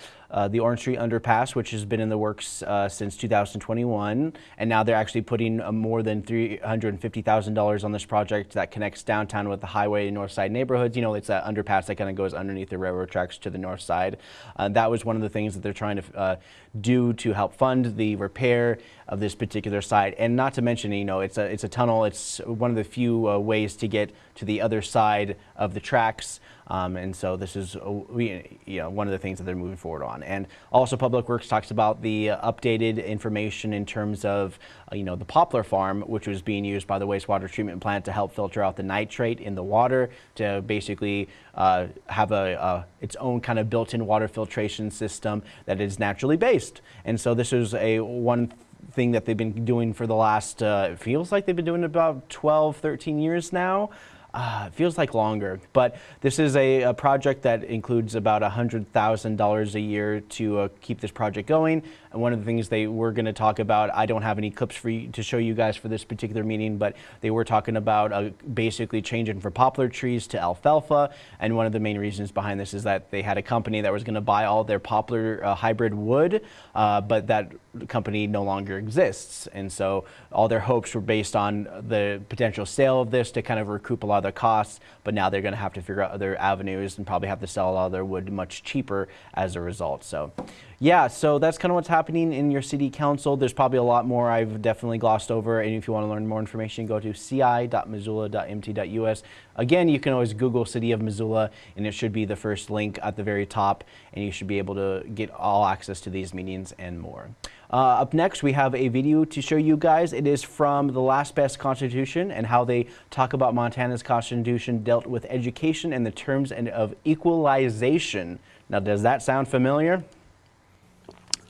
the Orange Street Underpass, which has been in the works since 2021, and now they're actually putting more than $350,000 on this project that connects downtown with the highway and north side neighborhoods. You know, it's that underpass that kind of goes underneath the railroad tracks to the north side. Uh, that was one of the things that they're trying to uh, do to help fund the repair of this particular site. And not to mention, you know, it's a, it's a tunnel. It's one of the few uh, ways to get to the other side of the tracks. Um, and so this is, uh, we, you know, one of the things that they're moving forward on. And also Public Works talks about the uh, updated information in terms of, uh, you know, the poplar farm, which was being used by the wastewater treatment plant to help filter out the nitrate in the water to basically uh, have a, uh, its own kind of built-in water filtration system that is naturally based. And so this is a one thing that they've been doing for the last, uh, it feels like they've been doing about 12, 13 years now. Uh, it feels like longer, but this is a, a project that includes about $100,000 a year to uh, keep this project going. One of the things they were going to talk about, I don't have any clips for you to show you guys for this particular meeting, but they were talking about uh, basically changing from poplar trees to alfalfa. And one of the main reasons behind this is that they had a company that was going to buy all their poplar uh, hybrid wood, uh, but that company no longer exists. And so all their hopes were based on the potential sale of this to kind of recoup a lot of the costs, but now they're going to have to figure out other avenues and probably have to sell a lot of their wood much cheaper as a result. So yeah, so that's kind of what's happening in your city council. There's probably a lot more I've definitely glossed over. And if you want to learn more information, go to ci.missoula.mt.us. Again, you can always Google City of Missoula, and it should be the first link at the very top, and you should be able to get all access to these meetings and more. Uh, up next, we have a video to show you guys. It is from the Last Best Constitution and how they talk about Montana's Constitution dealt with education and the terms and of equalization. Now, does that sound familiar?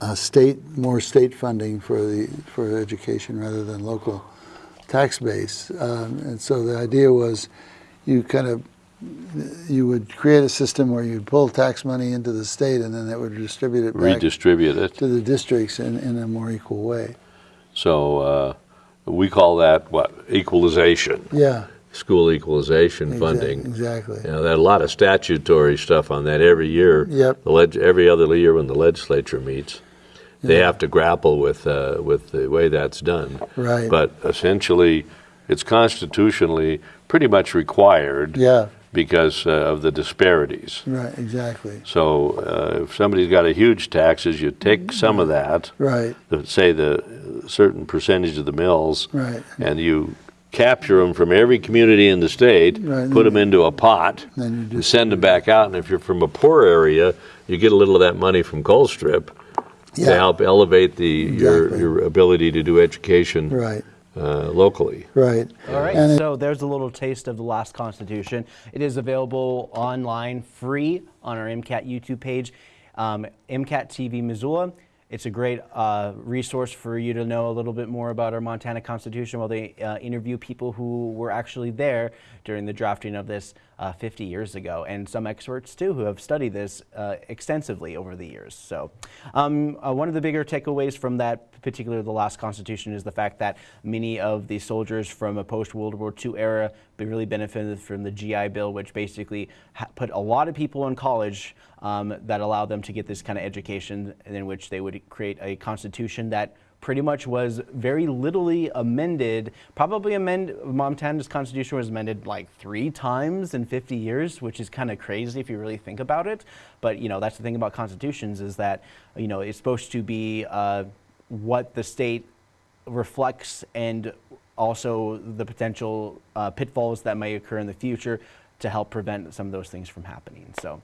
Uh, state, more state funding for the, for education rather than local tax base. Um, and so the idea was you kind of, you would create a system where you'd pull tax money into the state and then it would distribute it back redistribute it. to the districts in, in a more equal way. So uh, we call that what equalization, Yeah. school equalization exact- funding. Exactly. You know, there a lot of statutory stuff on that every year. Yep. The leg- every other year when the legislature meets, they have to grapple with uh, with the way that's done. Right. But essentially, it's constitutionally pretty much required Yeah, because uh, of the disparities. right, exactly. So uh, if somebody's got a huge taxes, you take some of that, Right, the- say the certain percentage of the mills, right. and you capture them from every community in the state, Right. put them into a pot, and send them back out. And if you're from a poor area, you get a little of that money from Colstrip to yeah, help elevate the your, Exactly. your ability to do education right, uh, locally. right. All right, And so there's a little taste of the last Constitution. It is available online, free, on our MCAT YouTube page, um, MCAT TV Missoula. It's a great uh, resource for you to know a little bit more about our Montana Constitution while they uh, interview people who were actually there during the drafting of this uh, 50 years ago, and some experts too who have studied this uh, extensively over the years. So, um, uh, one of the bigger takeaways from that particular the last Constitution is the fact that many of the soldiers from a post World War II era really benefited from the GI Bill, which basically put a lot of people in college um, that allowed them to get this kind of education, in which they would create a constitution that pretty much was very littly amended. Probably amend Montana's constitution was amended like three times in 50 years, which is kind of crazy if you really think about it. But you know that's the thing about constitutions is that you know it's supposed to be uh, what the state reflects and also the potential uh, pitfalls that may occur in the future to help prevent some of those things from happening. So,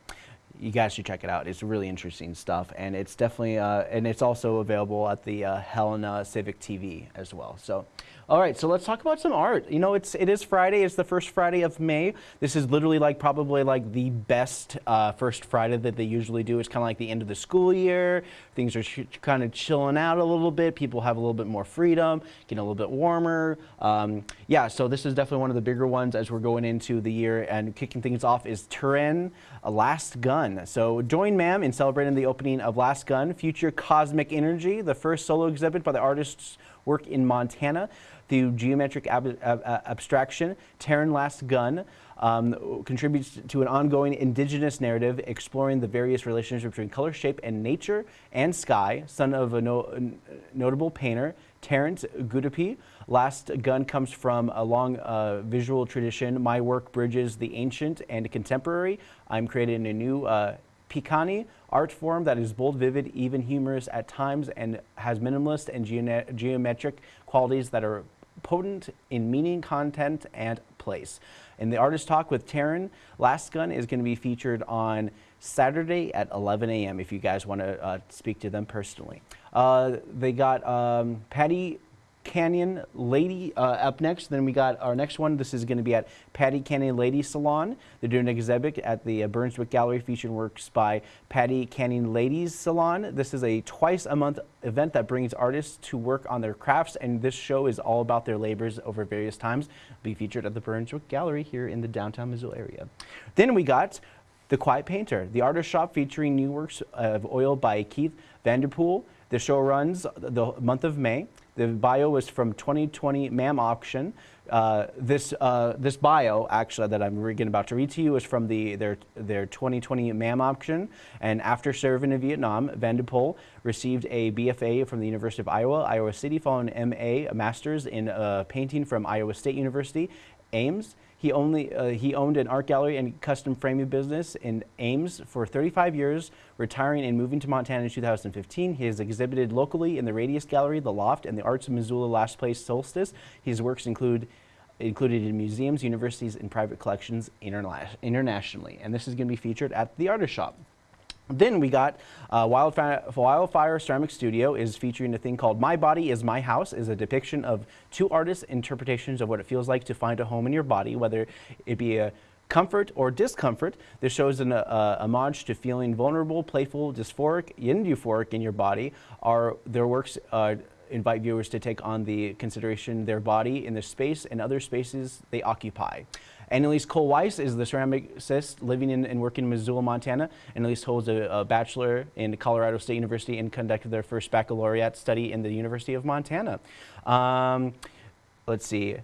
you guys should check it out. It's really interesting stuff, and it's definitely uh, and it's also available at the uh, Helena Civic TV as well. So, all right, so let's talk about some art. You know, it's it is Friday. It's the first Friday of May. This is literally like probably like the best uh, first Friday that they usually do. It's kind of like the end of the school year. Things are kind of chilling out a little bit. People have a little bit more freedom, getting a little bit warmer. Um, yeah, so this is definitely one of the bigger ones as we're going into the year and kicking things off is Terran, a Last Gun. So join MAM in celebrating the opening of Last Gun, Future Cosmic Energy, the first solo exhibit by the artist's work in Montana through geometric ab ab abstraction. Terran Last Gun um, contributes to an ongoing indigenous narrative exploring the various relationships between color, shape, and nature and sky, son of a no notable painter, Terrance Guardipee. Last Gun comes from a long uh, visual tradition. My work bridges the ancient and contemporary. I'm creating a new uh, Piikani art form that is bold, vivid, even humorous at times, and has minimalist and geometric qualities that are potent in meaning, content, and place. And the artist talk with Terran Last Gun is going to be featured on Saturday at 11 a.m. if you guys want to uh, speak to them personally. Uh, they got um, Pattee Canyon Lady uh, up next. Then we got our next one. This is going to be at Pattee Canyon Lady Salon. They're doing an exhibit at the uh, Brunswick Gallery featuring works by Pattee Canyon Ladies Salon. This is a twice a month event that brings artists to work on their crafts, and this show is all about their labors over various times. Be featured at the Brunswick Gallery here in the downtown Missoula area. Then we got the Quiet Painter, the artist shop featuring new works of oil by Keith Vanderpool. The show runs the month of May. The bio was from 2020 MAM auction. Uh, this uh, this bio actually that I'm reading about to read to you is from the their their 2020 MAM auction. And after serving in Vietnam, Vanderpool received a BFA from the University of Iowa, Iowa City, following MA, a master's in uh, painting from Iowa State University, Ames. He, only, uh, he owned an art gallery and custom framing business in Ames for 35 years, retiring and moving to Montana in 2015. He has exhibited locally in the Radius Gallery, the Loft, and the Arts of Missoula Last Place Solstice. His works include included in museums, universities, and private collections interna internationally. And this is going to be featured at the Artist Shop. Then we got uh, Wildfire, Wildfire Ceramic Studio is featuring a thing called My Body is My House is a depiction of two artists' interpretations of what it feels like to find a home in your body, whether it be a comfort or discomfort. This shows an uh, homage to feeling vulnerable, playful, dysphoric, and euphoric in your body. Are their works uh, invite viewers to take on the consideration their body in the space and other spaces they occupy. Annalise Cole Weiss is the ceramicist living in and working in Missoula, Montana. Annalise holds a, a, bachelor in Colorado State University and conducted their first baccalaureate study in the University of Montana. Um, let's see.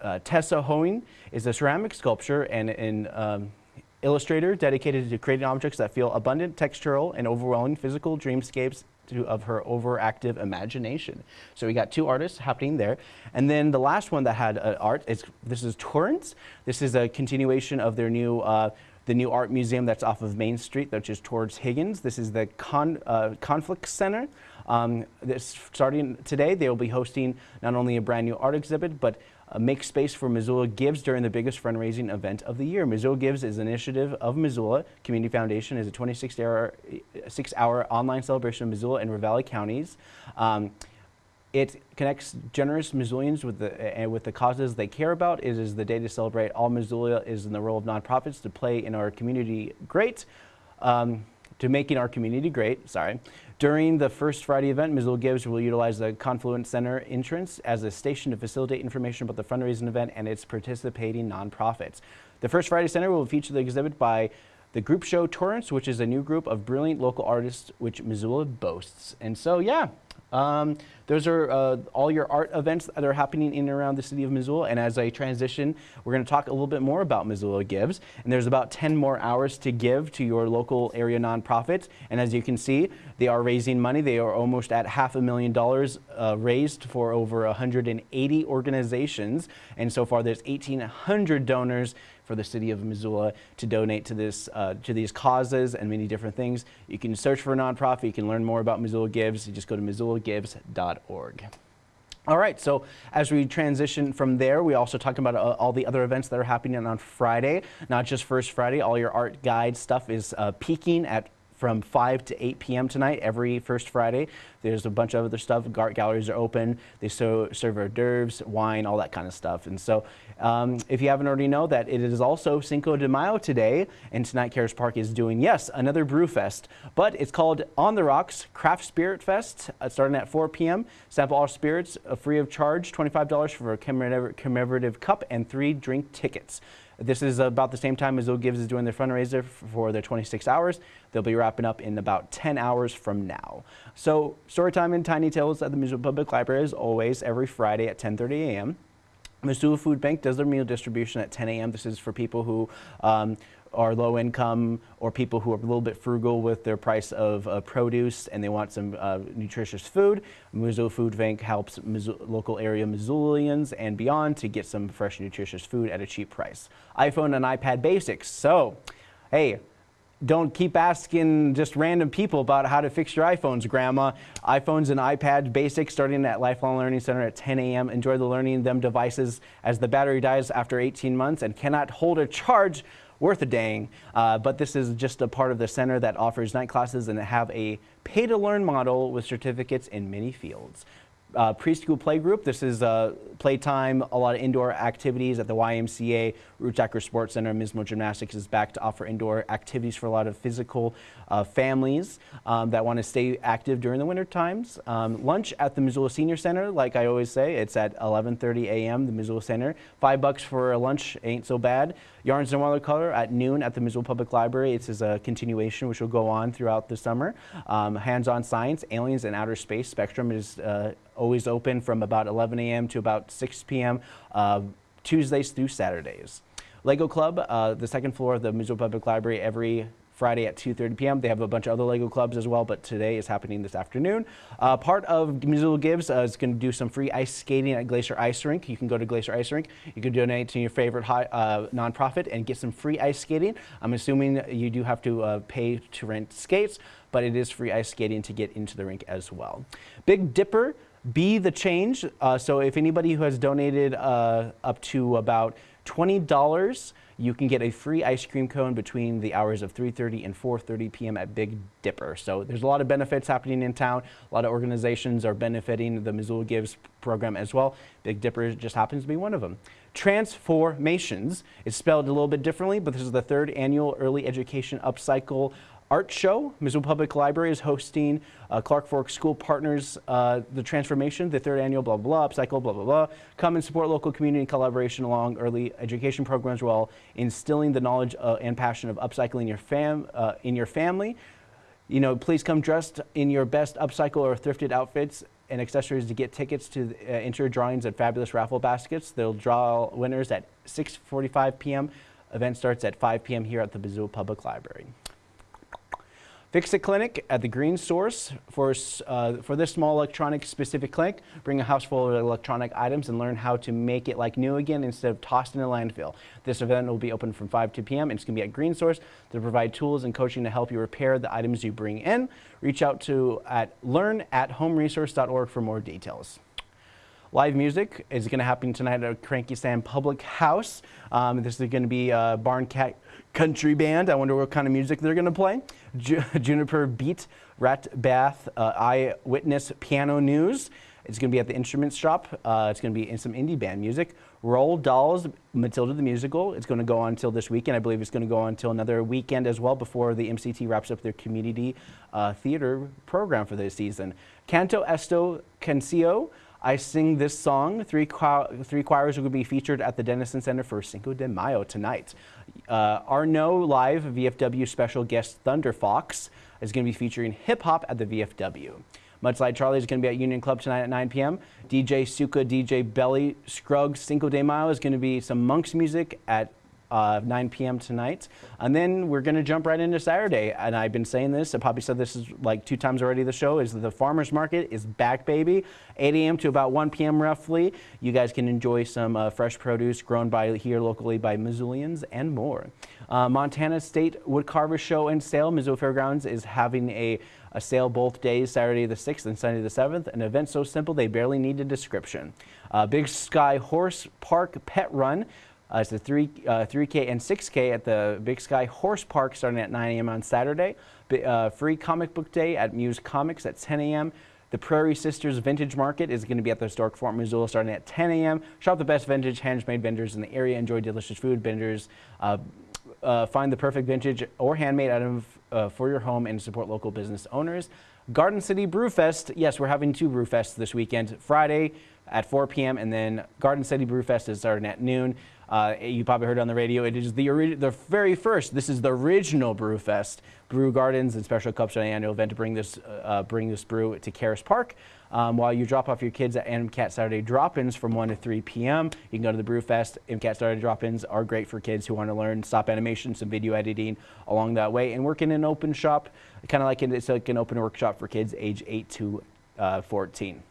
Uh, Tessa Hoeing is a ceramic sculptor and an um, illustrator dedicated to creating objects that feel abundant, textural, and overwhelming physical dreamscapes to, of her overactive imagination. So we got two artists happening there. And then the last one that had uh, art is, this is Torrance. This is a continuation of their new, uh, the new art museum that's off of Main Street, which is towards Higgins. This is the Con, uh, Conflict Center. Um, this, starting today, they will be hosting not only a brand new art exhibit, but make space for Missoula Gives during the biggest fundraising event of the year. Missoula Gives is an initiative of Missoula Community Foundation is a 26-hour six hour online celebration of Missoula and Ravalli counties. Um, it connects generous Missoulians with the, uh, with the causes they care about. It is the day to celebrate all Missoula is in the role of nonprofits to play in our community great. Um, to making our community great, sorry. During the first Friday event, Missoula Gives will utilize the Confluence Center entrance as a station to facilitate information about the fundraising event and its participating nonprofits. The First Friday Center will feature the exhibit by the group show Torrance, which is a new group of brilliant local artists which Missoula boasts. And so, yeah, um, those are uh, all your art events that are happening in and around the city of Missoula. And as I transition, we're going to talk a little bit more about Missoula Gives. And there's about 10 more hours to give to your local area nonprofits. And as you can see, they are raising money. They are almost at half a million dollars uh, raised for over 180 organizations. And so far, there's 1,800 donors for the city of Missoula to donate to this uh, to these causes and many different things. You can search for a nonprofit. You can learn more about Missoula Gives. You just go to missoulagives.org. All right, so as we transition from there, we also talked about uh, all the other events that are happening on Friday, not just First Friday. All your art guide stuff is uh, peaking at from 5 to 8 p.m. tonight, every first Friday. There's a bunch of other stuff. Art galleries are open. They so, serve hors d'oeuvres, wine, all that kind of stuff. And so um, if you haven't already know that it is also Cinco de Mayo today, and tonight Caras Park is doing, yes, another brew fest, but it's called On the Rocks Craft Spirit Fest, uh, starting at 4 p.m. Sample all spirits uh, free of charge, $25 for a commemorative cup and three drink tickets. This is about the same time as Gives is doing their fundraiser for their 26 hours. They'll be wrapping up in about 10 hours from now. So storytime and Tiny Tales at the Missoula Public Library is always every Friday at 10.30 a.m. Missoula Food Bank does their meal distribution at 10 a.m. This is for people who um, are low income or people who are a little bit frugal with their price of uh, produce and they want some uh, nutritious food. Missoula Food Bank helps local area Missoulians and beyond to get some fresh, nutritious food at a cheap price. iPhone and iPad basics. So, hey, don't keep asking just random people about how to fix your iPhones, Grandma. iPhones and iPads basics starting at Lifelong Learning Center at 10 a.m. Enjoy the learning them devices as the battery dies after 18 months and cannot hold a charge worth a dang. Uh, but this is just a part of the center that offers night classes and have a pay to learn model with certificates in many fields uh, preschool play group. This is uh, playtime, a lot of indoor activities at the YMCA. Acro Sports Center, Mismo Gymnastics is back to offer indoor activities for a lot of physical uh, families um, that want to stay active during the winter times. Um, lunch at the Missoula Senior Center, like I always say, it's at 11:30 a.m. The Missoula Center. Five bucks for a lunch ain't so bad. Yarns and Watercolor at noon at the Missoula Public Library. It's a continuation which will go on throughout the summer. Um, Hands-on science, aliens and outer space spectrum is uh, always open from about 11 a.m. to about 6 p.m. Uh, Tuesdays through Saturdays. Lego Club, uh, the second floor of the Missoula Public Library every Friday at 2.30 p.m. They have a bunch of other LEGO clubs as well, but today is happening this afternoon. Uh, part of Missoula Gives uh, is going to do some free ice skating at Glacier Ice Rink. You can go to Glacier Ice Rink. You can donate to your favorite high, uh, nonprofit and get some free ice skating. I'm assuming you do have to uh, pay to rent skates, but it is free ice skating to get into the rink as well. Big Dipper be the change. Uh, so if anybody who has donated uh, up to about $20, you can get a free ice cream cone between the hours of 3.30 and 4.30 p.m. at Big Dipper. So there's a lot of benefits happening in town. A lot of organizations are benefiting the Missoula Gives program as well. Big Dipper just happens to be one of them. Transformations is spelled a little bit differently, but this is the third annual early education upcycle art show. Missoula Public Library is hosting uh, Clark Fork School Partners, uh, the transformation, the third annual blah, blah, blah, upcycle, blah, blah, blah. Come and support local community collaboration along early education programs while instilling the knowledge uh, and passion of upcycling your fam, uh, in your family. You know, please come dressed in your best upcycle or thrifted outfits and accessories to get tickets to uh, enter drawings at fabulous raffle baskets. They'll draw winners at 6.45 p.m. Event starts at 5 p.m. here at the Missoula Public Library. Fix-It Clinic at the Green Source. For, uh, for this small electronic specific clinic, bring a house full of electronic items and learn how to make it like new again instead of tossed in a landfill. This event will be open from 5 to p.m. and it's going to be at Green Source to provide tools and coaching to help you repair the items you bring in. Reach out to at learn at homeresource.org for more details. Live music is going to happen tonight at Cranky Sam Public House. Um, this is going to be a Barn Cat country band. I wonder what kind of music they're going to play. Ju Juniper Beat, Rat Bath, uh, Eyewitness Piano News. It's going to be at the instrument Shop. Uh, it's going to be in some indie band music. Roll Dolls, Matilda the Musical. It's going to go on until this weekend. I believe it's going to go on until another weekend as well before the MCT wraps up their community uh, theater program for this season. Canto Esto Cancio. I sing this song. Three, three choirs will be featured at the Dennison Center for Cinco de Mayo tonight. Uh, Arno Live VFW special guest Thunder Fox is going to be featuring hip hop at the VFW. Mudslide Charlie is going to be at Union Club tonight at 9 p.m. DJ Suka, DJ Belly Scruggs Cinco de Mayo is going to be some monks music at uh, 9 p.m. tonight. And then we're going to jump right into Saturday. And I've been saying this, I probably said this is like two times already the show, is the farmer's market is back, baby. 8 a.m. to about 1 p.m. roughly. You guys can enjoy some uh, fresh produce grown by here locally by Missoulians and more. Uh, Montana State Woodcarver Show and Sale, Missoula Fairgrounds is having a, a sale both days, Saturday the 6th and Sunday the 7th. An event so simple they barely need a description. Uh, Big Sky Horse Park Pet Run. Uh, it's the 3, uh, 3K and 6K at the Big Sky Horse Park starting at 9 a.m. on Saturday. B uh, free comic book day at Muse Comics at 10 a.m. The Prairie Sisters Vintage Market is going to be at the historic Fort Missoula starting at 10 a.m. Shop the best vintage handmade vendors in the area. Enjoy delicious food vendors. Uh, uh, find the perfect vintage or handmade item uh, for your home and support local business owners. Garden City Brewfest. Yes, we're having two Brewfests this weekend. Friday at 4 p.m. and then Garden City Brewfest is starting at noon. Uh, you probably heard on the radio. It is the the very first. This is the original Brewfest. Brew Gardens and Special Cups an annual event to bring this uh, bring this brew to Caras Park. Um, while you drop off your kids at MCAT Saturday drop-ins from 1 to 3 p.m., you can go to the Brewfest. MCAT Saturday drop-ins are great for kids who want to learn stop animation, some video editing along that way, and work in an open shop, kind of like it's like an open workshop for kids age 8 to uh, 14.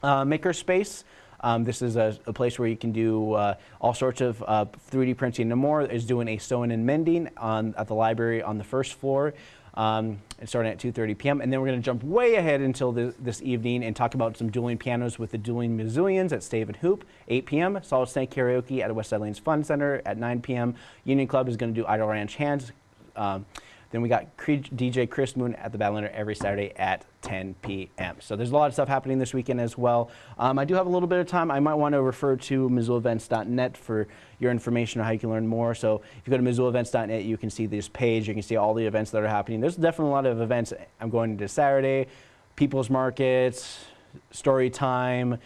Uh, Makerspace. Um, this is a, a, place where you can do uh, all sorts of uh, 3D printing and more. Is doing a sewing and mending on, at the library on the first floor. Um, starting at 2.30 p.m. And then we're going to jump way ahead until this, this, evening and talk about some dueling pianos with the dueling Missoulians at Stave and Hoop, 8 p.m. Solid Snake Karaoke at West Side Lanes Fun Center at 9 p.m. Union Club is going to do Idle Ranch Hands. Um, then we got DJ Chris Moon at the Badlander every Saturday at 10 p.m. So there's a lot of stuff happening this weekend as well. Um, I do have a little bit of time. I might want to refer to MissoulaEvents.net for your information on how you can learn more. So if you go to MissoulaEvents.net, you can see this page. You can see all the events that are happening. There's definitely a lot of events. I'm going to Saturday, People's Markets, Story Time,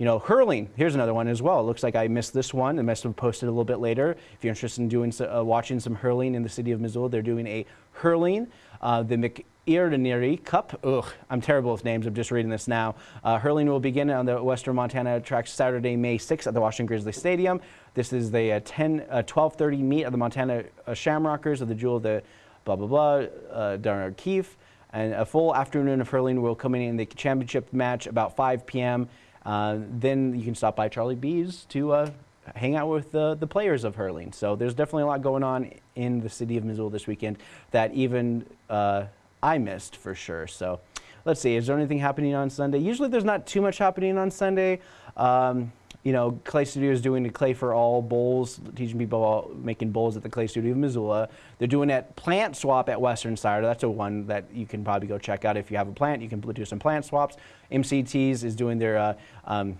you know, hurling, here's another one as well. It looks like I missed this one. I must have posted a little bit later. If you're interested in doing uh, watching some hurling in the city of Missoula, they're doing a hurling. Uh, the McIrdinary Cup. Ugh, I'm terrible with names. I'm just reading this now. Uh, hurling will begin on the Western Montana track Saturday, May 6th at the Washington Grizzly Stadium. This is the uh, 10, 12:30 uh, meet of the Montana uh, Shamrockers of the Jewel of the blah blah blah uh, Darnard Keefe. And a full afternoon of hurling will come in the championship match about 5 p.m. Uh, then you can stop by Charlie B's to hang out with the, the players of hurling. So there's definitely a lot going on in the city of Missoula this weekend that even uh, I missed for sure. So let's see, is there anything happening on Sunday? Usually there's not too much happening on Sunday. Um, you know, Clay Studio is doing the Clay for All bowls, teaching people making bowls at the Clay Studio of Missoula. They're doing that plant swap at Western Cider. That's a one that you can probably go check out if you have a plant. You can do some plant swaps. MCTs is doing their uh, um,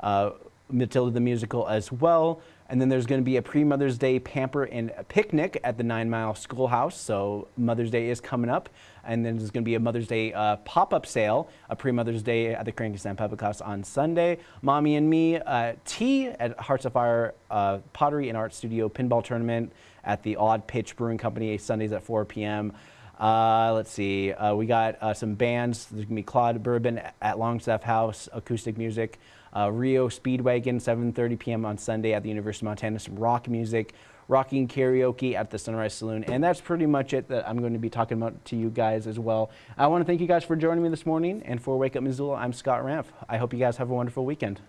uh, Matilda the Musical as well. And then there's going to be a pre-Mother's Day pamper and picnic at the Nine Mile Schoolhouse. So Mother's Day is coming up. And then there's going to be a Mother's Day uh, pop-up sale, a pre-Mother's Day at the Cranky Sam Public House on Sunday. Mommy and Me uh, tea at Hearts of Fire uh, Pottery and Art Studio Pinball Tournament at the Odd Pitch Brewing Company Sundays at 4 p.m. Uh, let's see, uh, we got uh, some bands. There's gonna be Claude Bourbon at Longstaff House, acoustic music. Uh, REO Speedwagon, 7.30 p.m. on Sunday at the University of Montana, some rock music, rocking karaoke at the Sunrise Saloon. And that's pretty much it that I'm going to be talking about to you guys as well. I want to thank you guys for joining me this morning. And for Wake Up Missoula, I'm Scott Ramp. I hope you guys have a wonderful weekend.